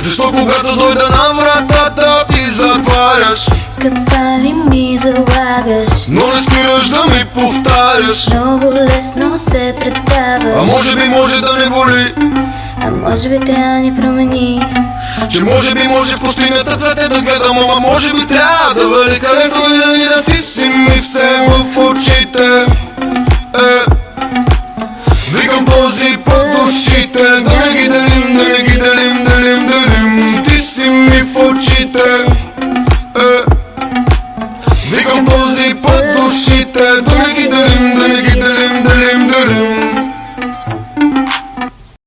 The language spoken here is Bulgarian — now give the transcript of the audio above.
Защо когато дойда на вратата ти затваряш? Капали ми залагаш? Но не спираш да ми повтаряш. Много лесно се А предаваш може би може да не боли? А може би трябва да ни промени. Че може би може в пустинята цвете да гледам Ама може би трябва да вали очите е. Викам този път душите